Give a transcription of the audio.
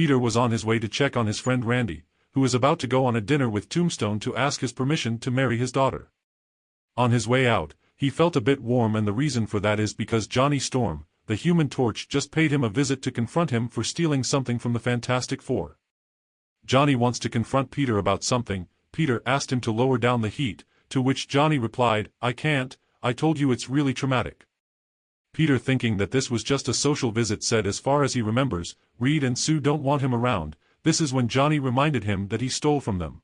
Peter was on his way to check on his friend Randy, who was about to go on a dinner with Tombstone to ask his permission to marry his daughter. On his way out, he felt a bit warm and the reason for that is because Johnny Storm, the Human Torch just paid him a visit to confront him for stealing something from the Fantastic Four. Johnny wants to confront Peter about something, Peter asked him to lower down the heat, to which Johnny replied, I can't, I told you it's really traumatic. Peter thinking that this was just a social visit said as far as he remembers, Reed and Sue don't want him around, this is when Johnny reminded him that he stole from them.